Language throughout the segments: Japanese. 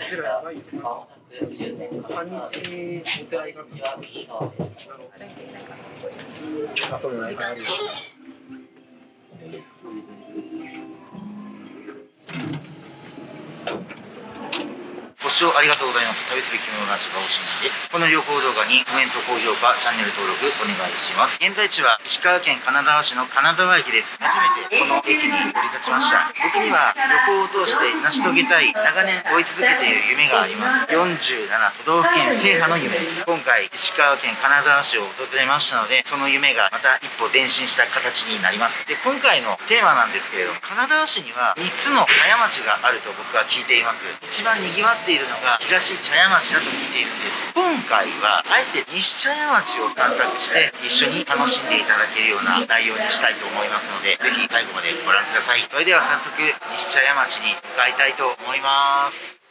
ありがとうございました。まもな半日お寺行か道は右側です。あ、そうないか視聴ありがとうございます。旅する着物男子がおしないです。この旅行動画にコメント、高評価、チャンネル登録お願いします。現在地は石川県金沢市の金沢駅です。初めてこの駅に降り立ちました。僕には旅行を通して成し遂げたい、長年追い続けている夢があります。47都道府県制覇の夢です。今回、石川県金沢市を訪れましたので、その夢がまた一歩前進した形になります。で、今回のテーマなんですけれども、金沢市には3つの茶屋町があると僕は聞いています。一番賑わっているのが東茶屋町だと聞いているんです。今回は、あえて西茶屋町を散策して、一緒に楽しんでいただけるような内容にしたいと思いますので、是非最後までご覧ください。それでは早速、西茶屋町に向かいたいと思います。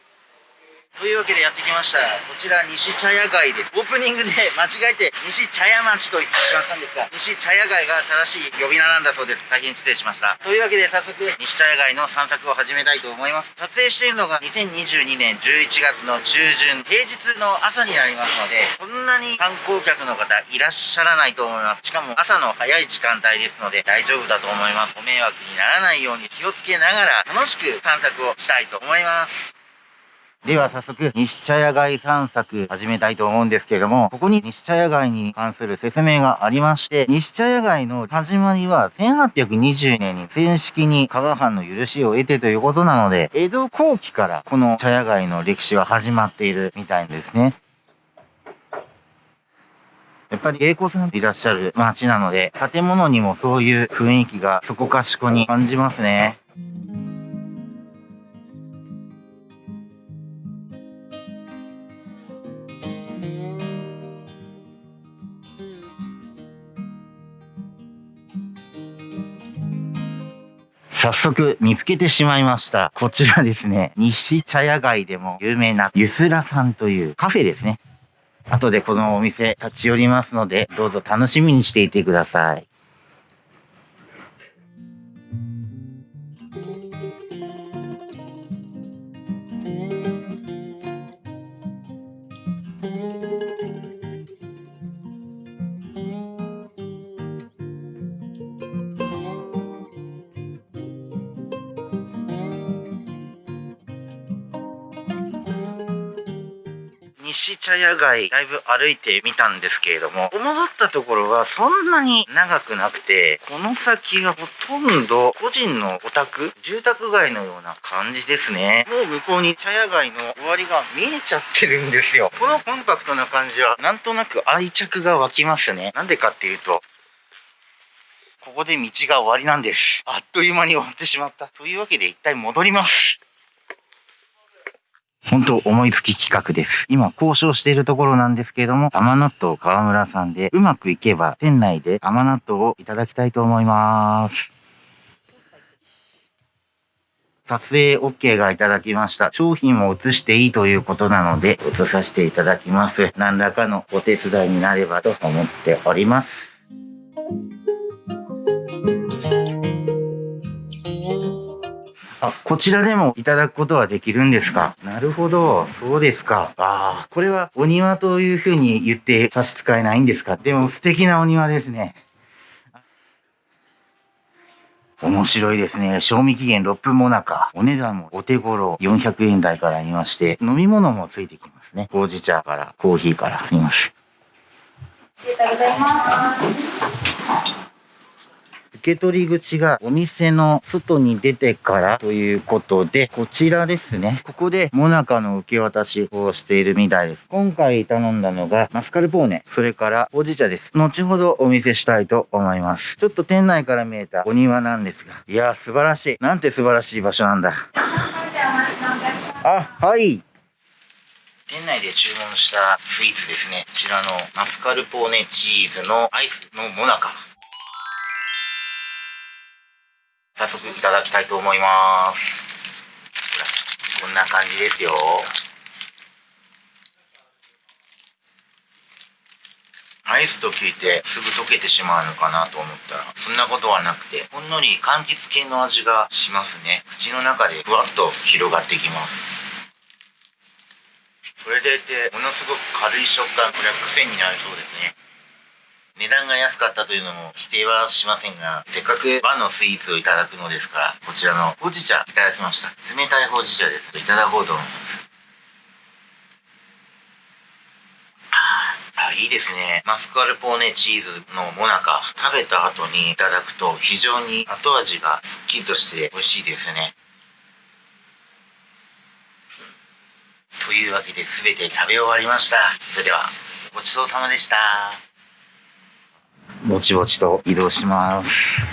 というわけでやってきました。こちら西茶屋街です。オープニングで間違えて西茶屋町と言ってしまったんですが、西茶屋街が正しい呼び名なんだそうです。大変失礼しました。というわけで早速西茶屋街の散策を始めたいと思います。撮影しているのが2022年11月の中旬、平日の朝になりますので、こんなに観光客の方いらっしゃらないと思います。しかも朝の早い時間帯ですので大丈夫だと思います。ご迷惑にならないように気をつけながら楽しく散策をしたいと思います。では早速、西茶屋街散策始めたいと思うんですけれども、ここに西茶屋街に関する説明がありまして、西茶屋街の始まりは1820年に正式に加賀藩の許しを得てということなので、江戸後期からこの茶屋街の歴史は始まっているみたいですね。やっぱり栄子さんいらっしゃる街なので、建物にもそういう雰囲気がそこかしこに感じますね。早速見つけてしまいました。こちらですね、西茶屋街でも有名なゆすらさんというカフェですね。後でこのお店立ち寄りますので、どうぞ楽しみにしていてください。西茶屋街だいぶ歩いてみたんですけれども思ったところはそんなに長くなくてこの先はほとんど個人のお宅住宅街のような感じですね。もう向こうに茶屋街の終わりが見えちゃってるんですよ。このコンパクトな感じはなんとなく愛着が湧きますね。なんでかっていうとここで道が終わりなんです。あっという間に終わってしまった。というわけで一体戻ります。本当思いつき企画です。今交渉しているところなんですけれども、甘納豆川村さんでうまくいけば店内で甘納豆をいただきたいと思います。撮影 OK がいただきました。商品も映していいということなので、映させていただきます。何らかのお手伝いになればと思っております。あ、こちらでもいただくことはできるんですか？なるほど。そうですか。ああ、これはお庭というふうに言って差し支えないんですか？でも素敵なお庭ですね。面白いですね。賞味期限6分もなか。お値段もお手頃400円台からありまして、飲み物もついてきますね。ほうじ茶からコーヒーからあります。ありがとうございます。受け取り口がお店の外に出てからということで、こちらですね。ここでモナカの受け渡しをしているみたいです。今回頼んだのがマスカルポーネ、それからほうじ茶です。後ほどお見せしたいと思います。ちょっと店内から見えたお庭なんですが、いやー素晴らしい。なんて素晴らしい場所なんだ。あ、はい。店内で注文したスイーツですね。こちらのマスカルポーネチーズのアイスのモナカ。早速いただきたいと思います。こんな感じですよ。アイスと聞いてすぐ溶けてしまうのかなと思ったら、そんなことはなくて、ほんのり柑橘系の味がしますね。口の中でふわっと広がってきます。これでいて、ものすごく軽い食感、これは癖になりそうですね。値段が安かったというのも否定はしませんが、せっかく和のスイーツをいただくのですから、こちらのほうじ茶いただきました。冷たいほうじ茶です。いただこうと思います。あ、いいですね。マスカルポーネチーズのモナカ、食べた後にいただくと非常に後味がスッキリとして美味しいですね。というわけで全て食べ終わりました。それでは、ごちそうさまでした。ぼちぼちと移動します。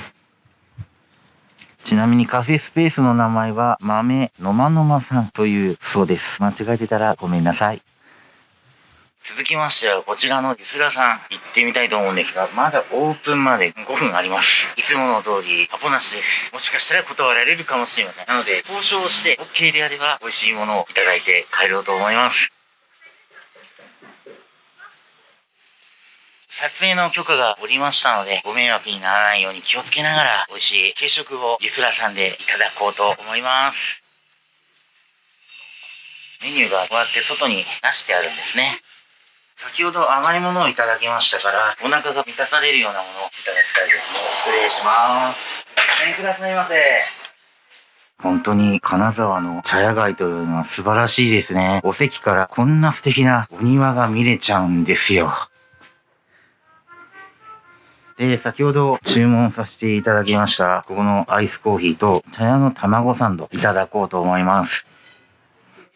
ちなみにカフェスペースの名前は豆のまのまさんというそうです。間違えてたらごめんなさい。続きましては、こちらのゆすらさん、行ってみたいと思うんですが、まだオープンまで5分あります。いつもの通り、アポなしです。もしかしたら断られるかもしれません。なので、交渉して OK であれば、美味しいものをいただいて帰ろうと思います。撮影の許可がおりましたので、ご迷惑にならないように気をつけながら、美味しい軽食をゆすらさんでいただこうと思います。メニューがこうやって外に出してあるんですね。先ほど甘いものをいただきましたから、お腹が満たされるようなものをいただきたいですね。失礼します。ごめんくださいませ。本当に金沢の茶屋街というのは素晴らしいですね。お席からこんな素敵なお庭が見れちゃうんですよ。で、先ほど注文させていただきました、ここのアイスコーヒーと茶屋の卵サンドいただこうと思います。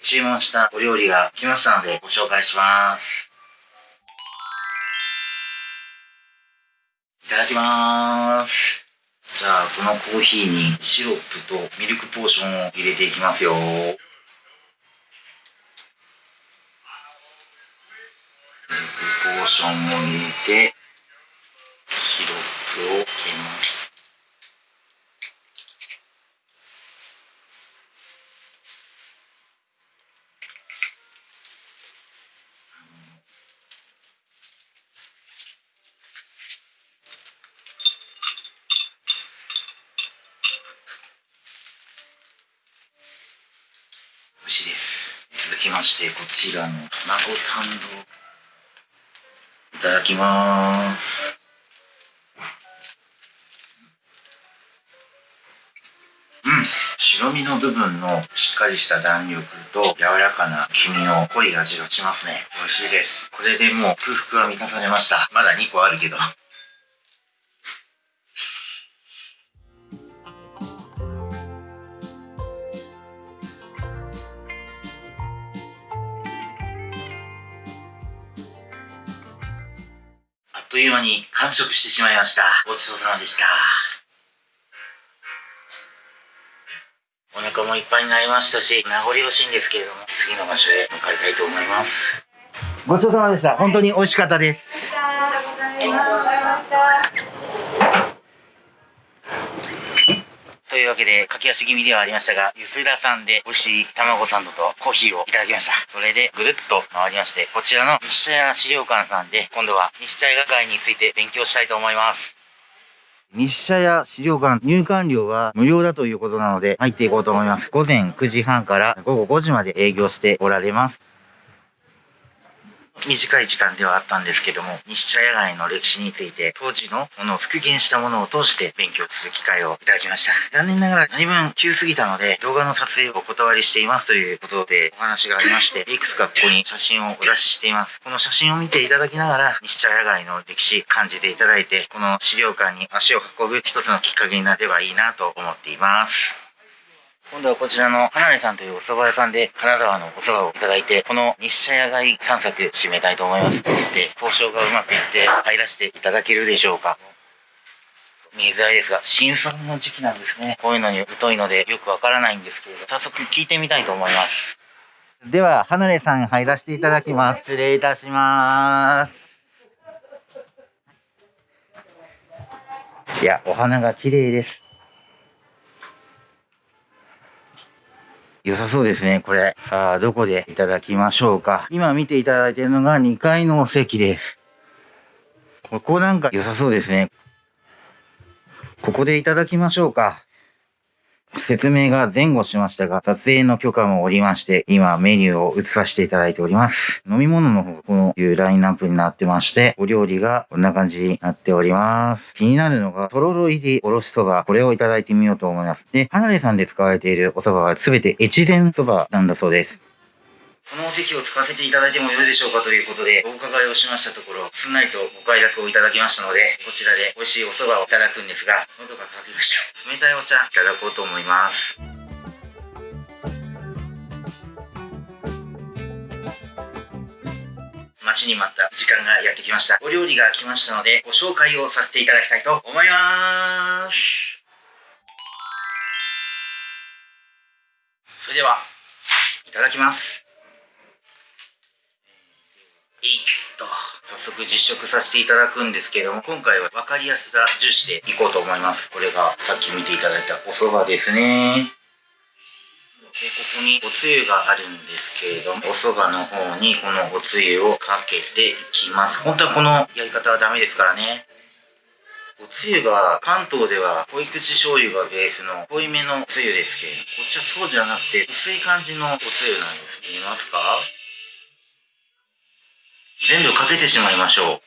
注文したお料理が来ましたのでご紹介します。いただきます。じゃあ、このコーヒーにシロップとミルクポーションを入れていきますよ。ミルクポーションを入れて、シロップをかけます。串です続きまして、こちらの卵サンド、いただきます。うん。白身の部分のしっかりした弾力と柔らかな黄身の濃い味がしますね。美味しいです。これでもう空腹は満たされました。まだ2個あるけど。という間に完食してしまいました。ごちそうさまでした。お腹もいっぱいになりましたし、名残惜しいんですけれども、次の場所へ向かいたいと思います。ごちそうさまでした。本当に美味しかったです。ありがとうございました。いうわけで、駆け足気味ではありましたが、ゆすらさんで美味しい卵サンドとコーヒーをいただきました。それでぐるっと回りまして、こちらの日茶屋資料館さんで、今度は日茶屋街について勉強したいと思います。日社屋資料館入館料は無料だということなので入っていこうと思います。午前9時半から午後5時まで営業しておられます。短い時間ではあったんですけども、西茶屋街の歴史について、当時のものを復元したものを通して勉強する機会をいただきました。残念ながら何分急すぎたので、動画の撮影をお断りしていますということでお話がありまして、いくつかここに写真をお出ししています。この写真を見ていただきながら、西茶屋街の歴史感じていただいて、この資料館に足を運ぶ一つのきっかけになればいいなと思っています。今度はこちらの花根さんというお蕎麦屋さんで金沢のお蕎麦をいただいて、この日社屋街散策締めたいと思います。さて、交渉がうまくいって入らせていただけるでしょうか。見えづらいですが、新鮮の時期なんですね。こういうのに疎いのでよくわからないんですけれど、早速聞いてみたいと思います。では、花根さん入らせていただきます。失礼いたします。いや、お花が綺麗です。良さそうですね、これ。さあ、どこでいただきましょうか。今見ていただいているのが2階のお席です。ここなんか良さそうですね。ここでいただきましょうか。説明が前後しましたが、撮影の許可もおりまして、今メニューを移させていただいております。飲み物の方が、こういうラインナップになってまして、お料理がこんな感じになっております。気になるのが、とろろ入りおろしそば、これをいただいてみようと思います。で、離れさんで使われているお蕎麦はすべて越前そばなんだそうです。このお席を使わせていただいてもよいでしょうかということで、お伺いをしましたところ、すんなりとご快諾をいただきましたので、こちらで美味しいお蕎麦をいただくんですが、喉が渇きました。冷たいお茶いただこうと思います。待ちに待った時間がやってきました。お料理が来ましたので、ご紹介をさせていただきたいと思います。それでは、いただきます。えいっと、早速実食させていただくんですけども、今回は分かりやすさ重視でいこうと思います。これがさっき見ていただいたお蕎麦ですね。で、ここにおつゆがあるんですけれども、お蕎麦の方にこのおつゆをかけていきます。本当はこのやり方はダメですからね。おつゆが関東では濃い口醤油がベースの濃いめのおつゆですけれど、こっちはそうじゃなくて薄い感じのおつゆなんです。見えますか？全部かけてしまいましょう。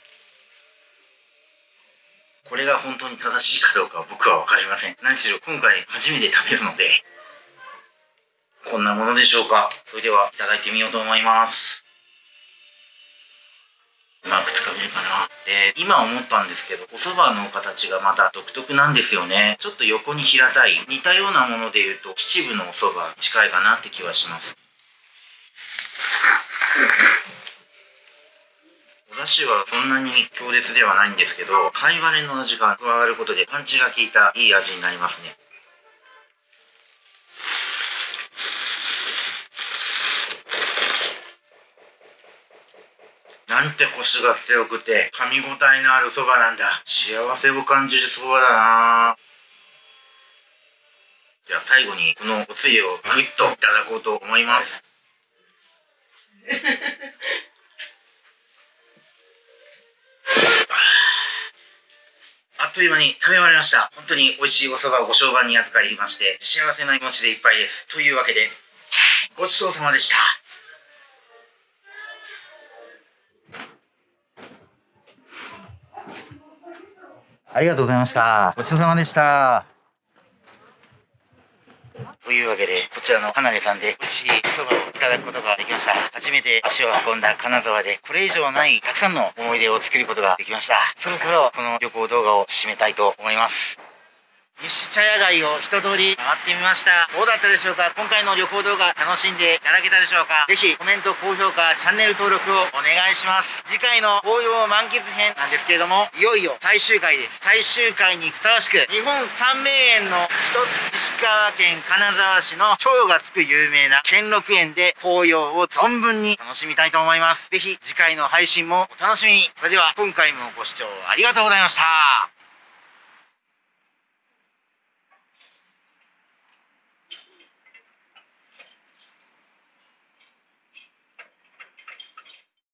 これが本当に正しいかどうかは僕はわかりません。何しろ今回初めて食べるので、こんなものでしょうか。それでは、いただいてみようと思います。うまくつかめるかな。で、今思ったんですけど、お蕎麦の形がまた独特なんですよね。ちょっと横に平たい。似たようなもので言うと、秩父のお蕎麦近いかなって気はします。お出汁はそんなに強烈ではないんですけど、貝割れの味が加わることでパンチが効いたいい味になりますね。なんてコシが強くて噛み応えのあるそばなんだ。幸せを感じるそばだなじゃあ最後にこのおつゆをグッといただこうと思います。という間に食べ終わりました。本当に美味しいお蕎麦をご商売に預かりまして、幸せな気持ちでいっぱいです。というわけで、ごちそうさまでした。ありがとうございました。ごちそうさまでした。というわけで、こちらの離れさんで美味しいお蕎麦をいただくことができました。初めて足を運んだ金沢で、これ以上ないたくさんの思い出を作ることができました。そろそろこの旅行動画を締めたいと思います。西茶屋街を一通り回ってみました。どうだったでしょうか？今回の旅行動画楽しんでいただけたでしょうか？ぜひコメント、高評価、チャンネル登録をお願いします。次回の紅葉満喫編なんですけれども、いよいよ最終回です。最終回にふさわしく、日本三名園の一つ、石川県金沢市の蝶がつく有名な兼六園で紅葉を存分に楽しみたいと思います。ぜひ次回の配信もお楽しみに。それでは今回もご視聴ありがとうございました。